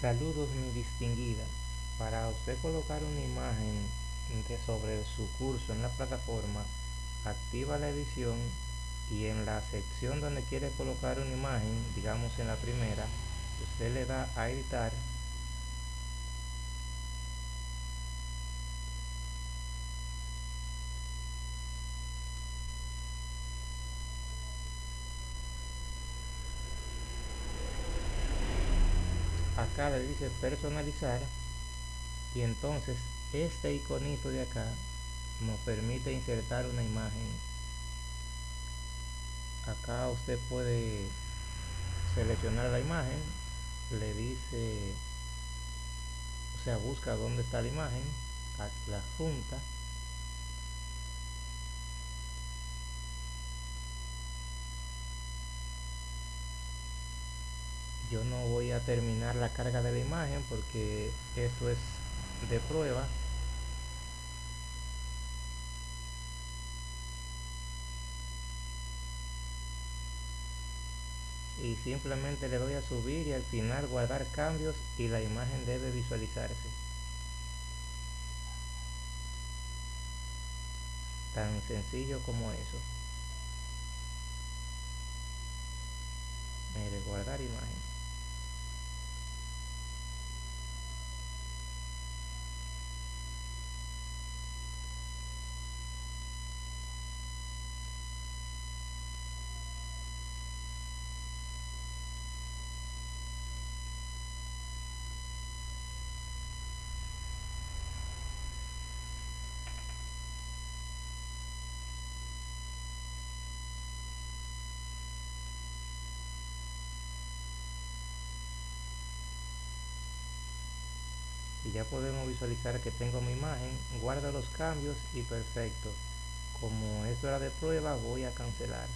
Saludos mi distinguida. Para usted colocar una imagen sobre su curso en la plataforma, activa la edición y en la sección donde quiere colocar una imagen, digamos en la primera, usted le da a editar acá le dice personalizar. Y entonces este iconito de acá nos permite insertar una imagen. Acá usted puede seleccionar la imagen le dice o sea busca dónde está la imagen la junta yo no voy a terminar la carga de la imagen porque esto es de prueba. Y simplemente le doy a subir y al final guardar cambios y la imagen debe visualizarse. Tan sencillo como eso. Mire guardar imagen y ya podemos visualizar que tengo mi imagen guardo los cambios y perfecto. Como esto era de prueba voy a cancelar